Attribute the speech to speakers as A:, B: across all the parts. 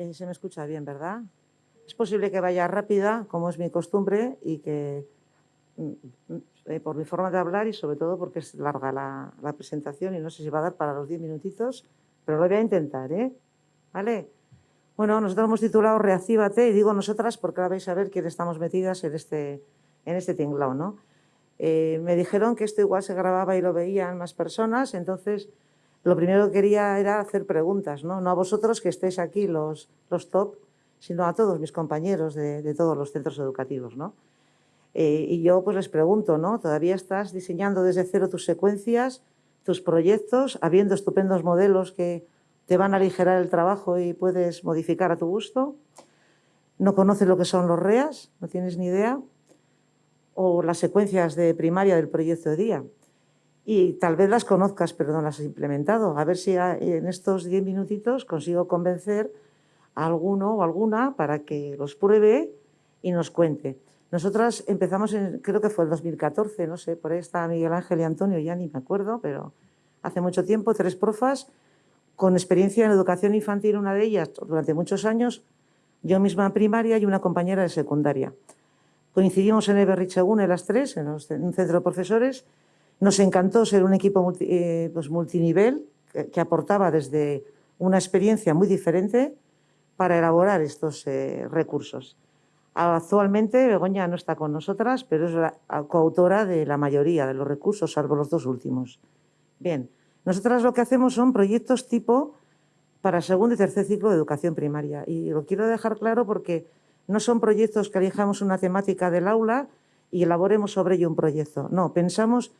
A: Eh, se me escucha bien, ¿verdad? Es posible que vaya rápida, como es mi costumbre, y que mm, mm, eh, por mi forma de hablar y sobre todo porque es larga la, presentación y no sé si va a dar para los 10 minutitos, pero lo voy a intentar, ¿eh? ¿Vale? Bueno, nosotros hemos titulado Reactívate y digo nosotras porque ahora vais a ver quién estamos metidas en este, en este tinglao, ¿no? Eh, me dijeron que esto igual se grababa y lo veían más personas, entonces lo primero que quería era hacer preguntas, no, no a vosotros que estéis aquí los, los top, sino a todos mis compañeros de, todos los centros educativos. ¿no? Eh, y yo pues les pregunto, ¿no? ¿todavía estás diseñando desde cero tus secuencias, tus proyectos, habiendo estupendos modelos que te van a aligerar el trabajo y puedes modificar a tu gusto? ¿No conoces lo que son los REAS? ¿No tienes ni idea? ¿O las secuencias de primaria del proyecto de día? Y tal vez las conozcas, pero no las has implementado. A ver si en estos 10 minutitos consigo convencer a alguno o alguna para que los pruebe y nos cuente. Nosotras empezamos, en, creo que fue el 2014, no sé, por ahí está Miguel Ángel y Antonio, ya ni me acuerdo, pero hace mucho tiempo, tres profas con experiencia en educación infantil, una de ellas durante muchos años, yo misma en primaria y una compañera de secundaria. Coincidimos en Eberrichegune las tres, en, en un centro de profesores, nos encantó ser un equipo eh, pues multinivel que, aportaba desde una experiencia muy diferente para elaborar estos eh, recursos. Actualmente Begoña no está con nosotras, pero es la coautora de la mayoría de los recursos, salvo los dos últimos. Bien, nosotras lo que hacemos son proyectos tipo para segundo y tercer ciclo de educación primaria. Y lo quiero dejar claro porque no son proyectos que elijamos una temática del aula y elaboremos sobre ello un proyecto. No, pensamos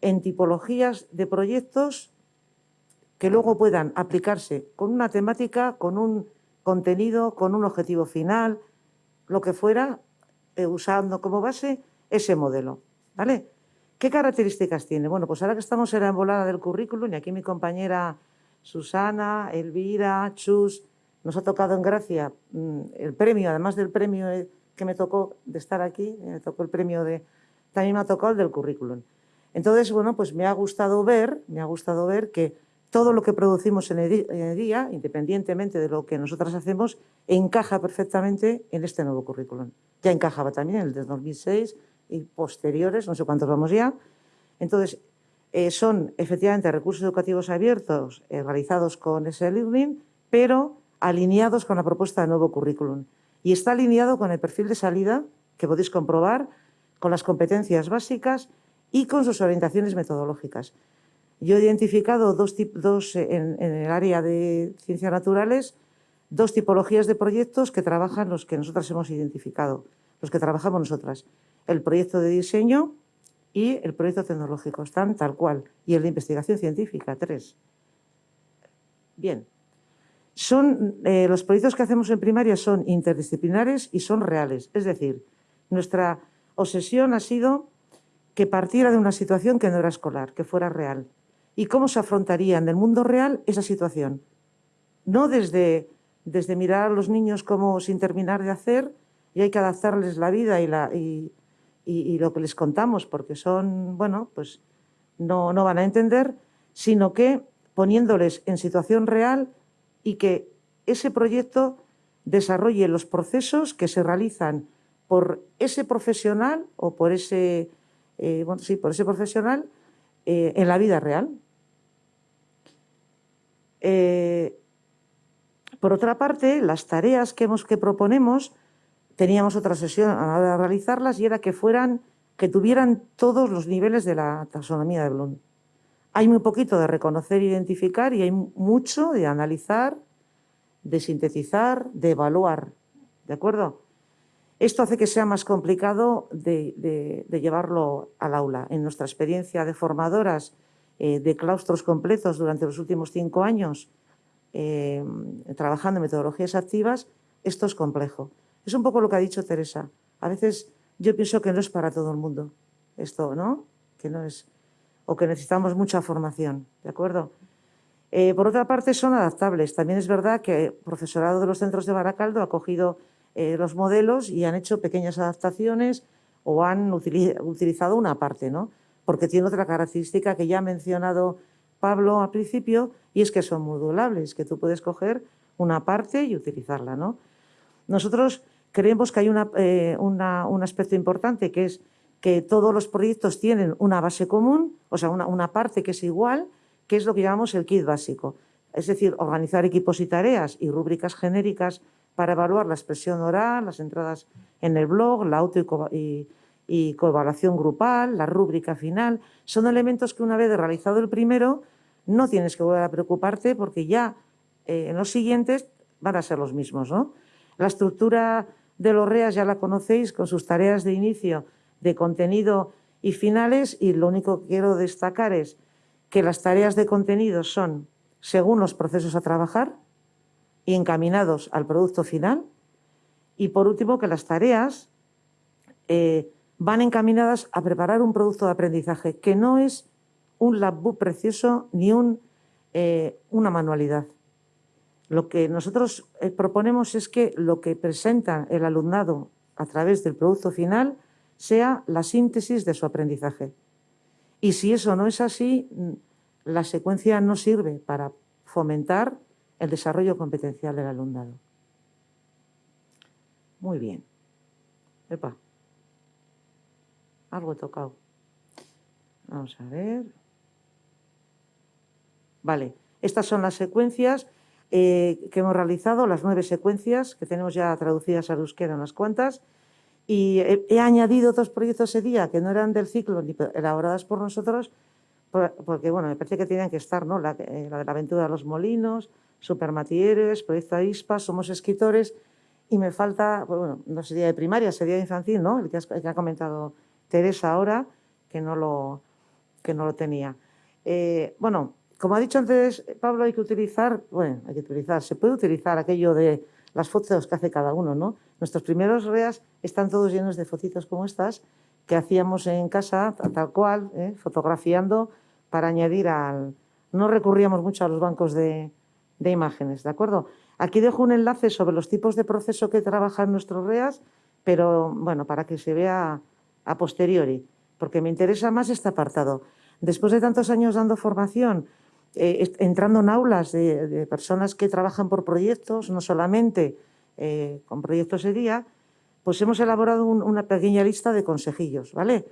A: en tipologías de proyectos que luego puedan aplicarse con una temática, con un contenido, con un objetivo final, lo que fuera, eh, usando como base ese modelo. ¿vale? ¿Qué características tiene? Bueno, pues ahora que estamos en la embolada del currículum, y aquí mi compañera Susana, Elvira, Chus, nos ha tocado en gracia mm, el premio, además del premio eh, que me tocó de estar aquí, me tocó el premio de, también me ha tocado el del currículum. Entonces, bueno, pues me ha gustado ver, me ha gustado ver que todo lo que producimos en el, día, independientemente de lo que nosotras hacemos, encaja perfectamente en este nuevo currículum. Ya encajaba también en el de 2006 y posteriores, no sé cuántos vamos ya. Entonces, eh, son efectivamente recursos educativos abiertos eh, realizados con ese learning, pero alineados con la propuesta de nuevo currículum. Y está alineado con el perfil de salida, que podéis comprobar, con las competencias básicas y con sus orientaciones metodológicas. Yo he identificado dos, dos eh, en, el área de ciencias naturales dos tipologías de proyectos que trabajan los que nosotras hemos identificado, los que trabajamos nosotras. El proyecto de diseño y el proyecto tecnológico, están tal cual. Y el de investigación científica, tres. Bien. Son, eh, los proyectos que hacemos en primaria son interdisciplinares y son reales. Es decir, nuestra obsesión ha sido que partiera de una situación que no era escolar, que fuera real. ¿Y cómo se afrontaría en el mundo real esa situación? No desde, desde mirar a los niños como sin terminar de hacer y hay que adaptarles la vida y, la, y, lo que les contamos porque son, bueno, pues no, no van a entender, sino que poniéndoles en situación real y que ese proyecto desarrolle los procesos que se realizan por ese profesional o por ese eh, sí, por ese profesional eh, en la vida real. Eh, por otra parte, las tareas que, hemos, que proponemos, teníamos otra sesión a realizarlas y era que fueran, que tuvieran todos los niveles de la taxonomía de Bloom. Hay muy poquito de reconocer e identificar y hay mucho de analizar, de sintetizar, de evaluar. ¿De acuerdo? Esto hace que sea más complicado de, llevarlo al aula. En nuestra experiencia de formadoras eh, de claustros completos durante los últimos cinco años, eh, trabajando en metodologías activas, esto es complejo. Es un poco lo que ha dicho Teresa. A veces yo pienso que no es para todo el mundo esto, ¿no? Que no es, o que necesitamos mucha formación, ¿de acuerdo? Eh, por otra parte, son adaptables. También es verdad que el profesorado de los centros de Baracaldo ha cogido eh, los modelos y han hecho pequeñas adaptaciones o han utilizado una parte, ¿no? porque tiene otra característica que ya ha mencionado Pablo al principio y es que son modulables, que tú puedes coger una parte y utilizarla. ¿no? Nosotros creemos que hay eh, un aspecto importante que es que todos los proyectos tienen una base común, o sea, una, parte que es igual, que es lo que llamamos el kit básico. Es decir, organizar equipos y tareas y rúbricas genéricas para evaluar la expresión oral, las entradas en el blog, la auto y, y coevaluación grupal, la rúbrica final. Son elementos que una vez realizado el primero no tienes que volver a preocuparte porque ya eh, en los siguientes van a ser los mismos. ¿no? La estructura de los REAS ya la conocéis con sus tareas de inicio, de contenido y finales y lo único que quiero destacar es que las tareas de contenido son según los procesos a trabajar y encaminados al producto final y por último que las tareas eh, van encaminadas a preparar un producto de aprendizaje que no es un labbook precioso ni un, eh, una manualidad. Lo que nosotros eh, proponemos es que lo que presenta el alumnado a través del producto final sea la síntesis de su aprendizaje. Y si eso no es así, mm, la secuencia no sirve para fomentar el desarrollo competencial del alumnado. Muy bien. Epa. Algo he tocado. Vamos a ver. Vale, estas son las secuencias eh, que hemos realizado, las nueve secuencias que tenemos ya traducidas al euskera unas cuantas. Y he, añadido dos proyectos ese día que no eran del ciclo ni elaboradas por nosotros, porque bueno, me parece que tienen que estar, ¿no? La, eh, la de la aventura de los molinos, Supermatieres, Proyecto Avispa, Somos Escritores, y me falta, pues, bueno, no sería de primaria, sería de infantil, ¿no? El que, ha comentado Teresa ahora, que no lo, que no lo tenía. Eh, bueno, como ha dicho antes Pablo, hay que utilizar, bueno, hay que utilizar, se puede utilizar aquello de las fotos que hace cada uno, ¿no? Nuestros primeros REAS están todos llenos de fotitos como estas que hacíamos en casa, tal cual, ¿eh? fotografiando para añadir al... No recurríamos mucho a los bancos de, imágenes, ¿de acuerdo? Aquí dejo un enlace sobre los tipos de proceso que trabajan nuestros REAS, pero bueno, para que se vea a posteriori, porque me interesa más este apartado. Después de tantos años dando formación, eh, entrando en aulas de, personas que trabajan por proyectos, no solamente eh, con proyectos de día, pues hemos elaborado una pequeña lista de consejillos, ¿vale?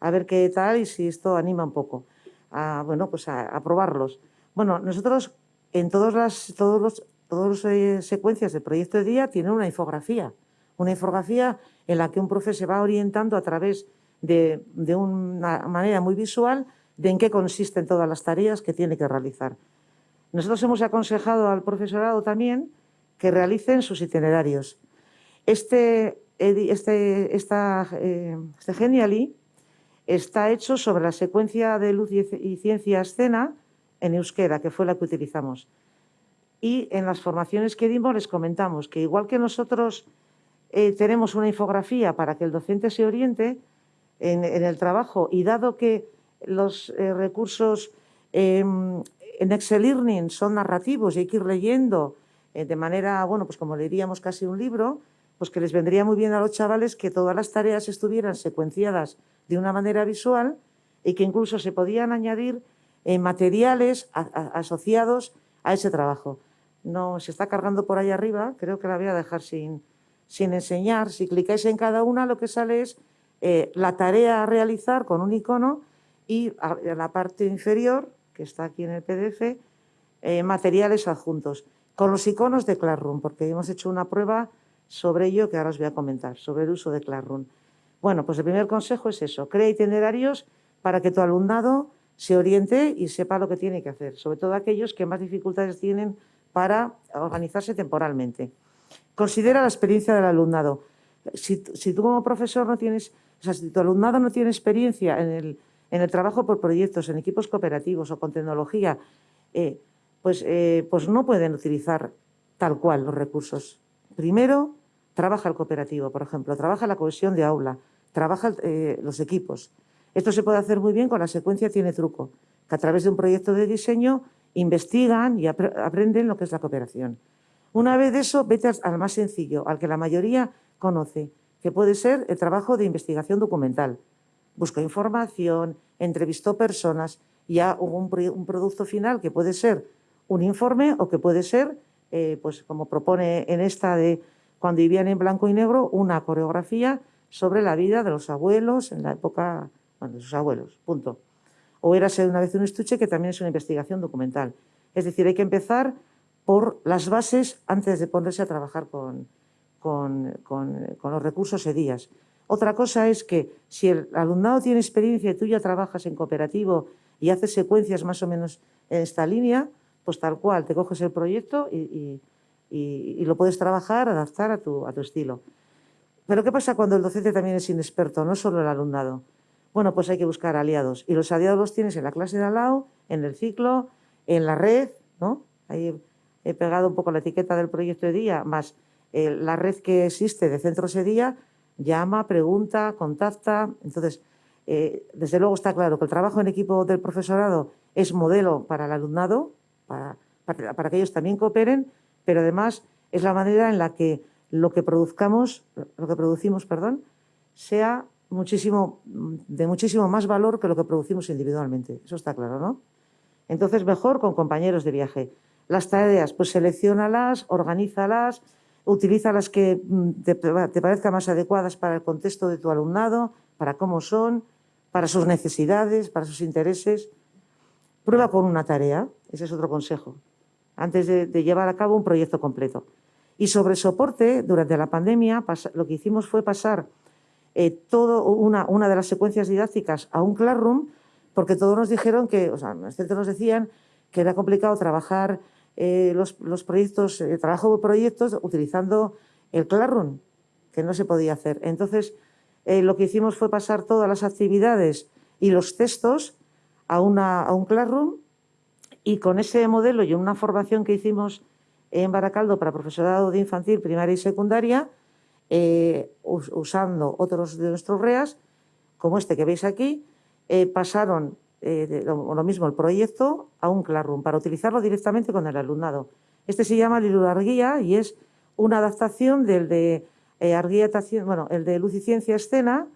A: A ver qué tal y si esto anima un poco a, bueno, pues a, probarlos. Bueno, nosotros en todas las todos los, todas las eh, secuencias de proyecto de día tienen una infografía, una infografía en la que un profe se va orientando a través de, de una manera muy visual de en qué consisten todas las tareas que tiene que realizar. Nosotros hemos aconsejado al profesorado también que realicen sus itinerarios. Este, este, esta, eh, este Geniali está hecho sobre la secuencia de luz y ciencia escena en euskera, que fue la que utilizamos. Y en las formaciones que dimos les comentamos que igual que nosotros eh, tenemos una infografía para que el docente se oriente en el trabajo y dado que los eh, recursos em, en Excel Learning son narrativos y hay que ir leyendo eh, de manera, bueno, pues como leeríamos casi un libro, pues que les vendría muy bien a los chavales que todas las tareas estuvieran secuenciadas de una manera visual y que incluso se podían añadir eh, materiales asociados a ese trabajo. No se está cargando por ahí arriba, creo que la voy a dejar sin, enseñar. Si clicáis en cada una, lo que sale es la tarea a realizar con un icono y en la parte inferior, que está aquí en el PDF, eh, materiales adjuntos, con los iconos de Classroom, porque hemos hecho una prueba sobre ello que ahora os voy a comentar, sobre el uso de Classroom. Bueno, pues el primer consejo es eso, crea itinerarios para que tu alumnado se oriente y sepa lo que tiene que hacer, sobre todo aquellos que más dificultades tienen para organizarse temporalmente. Considera la experiencia del alumnado. Si, tú como profesor no tienes, o sea, si tu alumnado no tiene experiencia en el en el trabajo por proyectos, en equipos cooperativos o con tecnología, eh, pues, eh, pues no pueden utilizar tal cual los recursos. Primero, trabaja el cooperativo, por ejemplo, trabaja la cohesión de aula, trabaja eh, los equipos. Esto se puede hacer muy bien con la secuencia Tiene Truco, que a través de un proyecto de diseño investigan y aprenden lo que es la cooperación. Una vez de eso, vete al más sencillo, al que la mayoría conoce, que puede ser el trabajo de investigación documental buscó información, entrevistó personas ya hubo un, producto final que puede ser un informe o que puede ser eh, pues como propone en esta de cuando vivían en blanco y negro, una coreografía sobre la vida de los abuelos en la época, bueno, de sus abuelos, punto. O era ser una vez un estuche, que también es una investigación documental. Es decir, hay que empezar por las bases antes de ponerse a trabajar con, con, los recursos EDIAS. Otra cosa es que si el alumnado tiene experiencia y tú ya trabajas en cooperativo y haces secuencias más o menos en esta línea, pues tal cual, te coges el proyecto y, lo puedes trabajar, adaptar a tu, a tu estilo. Pero ¿qué pasa cuando el docente también es inexperto, no solo el alumnado? Bueno, pues hay que buscar aliados. Y los aliados los tienes en la clase de al lado, en el ciclo, en la red, ¿no? Ahí he pegado un poco la etiqueta del proyecto de día, más eh, la red que existe de centros de día, llama, pregunta, contacta. Entonces, eh, desde luego está claro que el trabajo en equipo del profesorado es modelo para el alumnado, para, para, que ellos también cooperen, pero además es la manera en la que lo que produzcamos, lo que producimos, perdón, sea muchísimo, de muchísimo más valor que lo que producimos individualmente. Eso está claro, ¿no? Entonces, mejor con compañeros de viaje. Las tareas, pues seleccionalas, organízalas, utiliza las que mm, te, te parezcan más adecuadas para el contexto de tu alumnado, para cómo son, para sus necesidades, para sus intereses. Prueba con una tarea, ese es otro consejo, antes de, llevar a cabo un proyecto completo. Y sobre soporte, durante la pandemia, lo que hicimos fue pasar eh, todo una, una, de las secuencias didácticas a un Classroom, porque todos nos dijeron que, o sea, nos decían que era complicado trabajar eh, los, proyectos, el trabajo de proyectos utilizando el Classroom, que no se podía hacer. Entonces, eh, lo que hicimos fue pasar todas las actividades y los textos a, una, a un Classroom y con ese modelo y una formación que hicimos en Baracaldo para profesorado de infantil, primaria y secundaria, eh, usando otros de nuestros REAS, como este que veis aquí, pasaron eh, lo, mismo el proyecto a un Classroom para utilizarlo directamente con el alumnado. Este se llama Lilu Arguía y es una adaptación del de eh, bueno, el de Luz y Ciencia Escena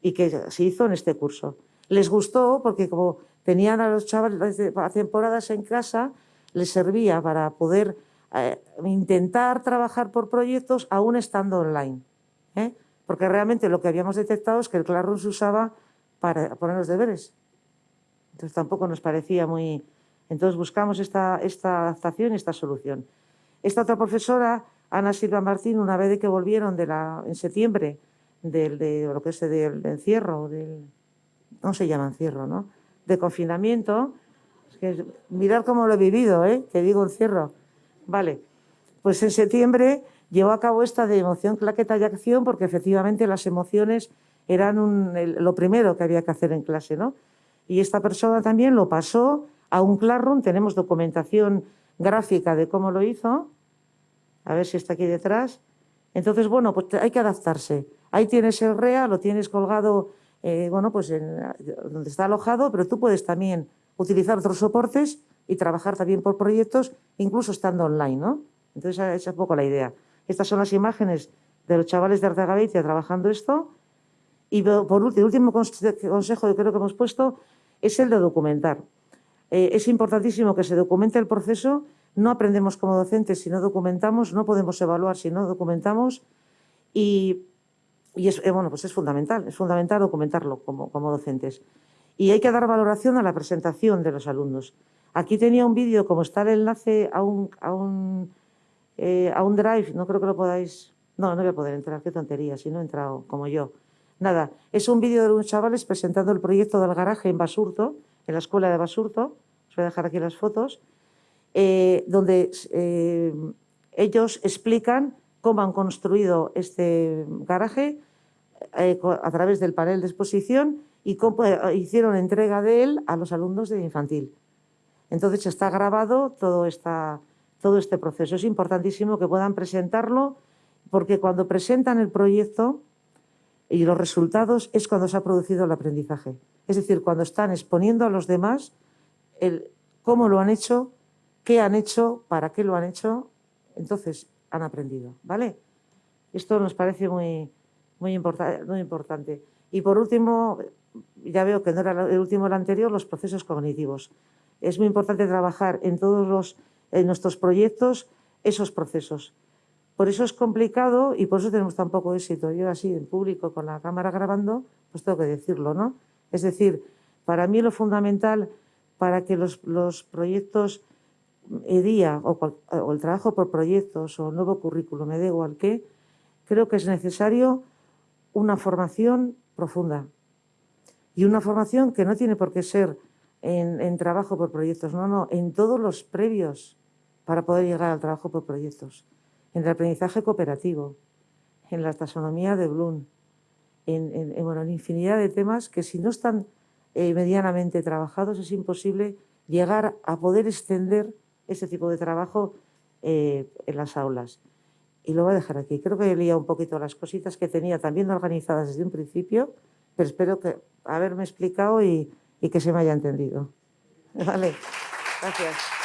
A: y que se hizo en este curso. Les gustó porque como tenían a los chavales a temporadas en casa, les servía para poder eh, intentar trabajar por proyectos aún estando online. ¿eh? Porque realmente lo que habíamos detectado es que el Classroom se usaba para poner los deberes entonces tampoco nos parecía muy... Entonces buscamos esta, esta adaptación y esta solución. Esta otra profesora, Ana Silva Martín, una vez de que volvieron de la, en septiembre del, de lo que es del encierro, del, no se llama encierro, ¿no? De confinamiento, es que mirar cómo lo he vivido, ¿eh? Que digo encierro. Vale, pues en septiembre llevó a cabo esta de emoción, claqueta y acción, porque efectivamente las emociones eran lo primero que había que hacer en clase, ¿no? y esta persona también lo pasó a un Classroom, tenemos documentación gráfica de cómo lo hizo, a ver si está aquí detrás. Entonces, bueno, pues hay que adaptarse. Ahí tienes el REA, lo tienes colgado, eh, bueno, pues donde está alojado, pero tú puedes también utilizar otros soportes y trabajar también por proyectos, incluso estando online, ¿no? Entonces, esa es un poco la idea. Estas son las imágenes de los chavales de Artagaveitia trabajando esto. Y por último, el último consejo que creo que hemos puesto es el de documentar. Eh, es importantísimo que se documente el proceso, no aprendemos como docentes si no documentamos, no podemos evaluar si no documentamos y, es, eh, bueno, pues es fundamental, es fundamental documentarlo como, como docentes. Y hay que dar valoración a la presentación de los alumnos. Aquí tenía un vídeo, como está el enlace a un, a un, eh, a un drive, no creo que lo podáis... No, no voy a poder entrar, qué tontería, si no he entrado como yo. Nada, es un vídeo de unos chavales presentando el proyecto del garaje en Basurto, en la escuela de Basurto, os voy a dejar aquí las fotos, eh, donde eh, ellos explican cómo han construido este garaje eh, a través del panel de exposición y cómo hicieron entrega de él a los alumnos de infantil. Entonces está grabado todo, esta, todo este proceso. Es importantísimo que puedan presentarlo porque cuando presentan el proyecto y los resultados es cuando se ha producido el aprendizaje. Es decir, cuando están exponiendo a los demás el cómo lo han hecho, qué han hecho, para qué lo han hecho, entonces han aprendido, ¿vale? Esto nos parece muy, muy, muy importante. Y por último, ya veo que no era el último el anterior, los procesos cognitivos. Es muy importante trabajar en todos los, en nuestros proyectos esos procesos. Por eso es complicado y por eso tenemos tan poco éxito. Yo así, en público, con la cámara grabando, pues tengo que decirlo, ¿no? Es decir, para mí lo fundamental para que los, proyectos EDIA o, o, el trabajo por proyectos o nuevo currículo, me da igual qué, creo que es necesario una formación profunda. Y una formación que no tiene por qué ser en, trabajo por proyectos, no, no, en todos los previos para poder llegar al trabajo por proyectos. En el aprendizaje cooperativo, en la taxonomía de Bloom, en, en, infinidad de temas que si no están eh, medianamente trabajados es imposible llegar a poder extender ese tipo de trabajo eh, en las aulas. Y lo voy a dejar aquí. Creo que he liado un poquito las cositas que tenía también organizadas desde un principio, pero espero que haberme explicado y, y que se me haya entendido. Vale, gracias.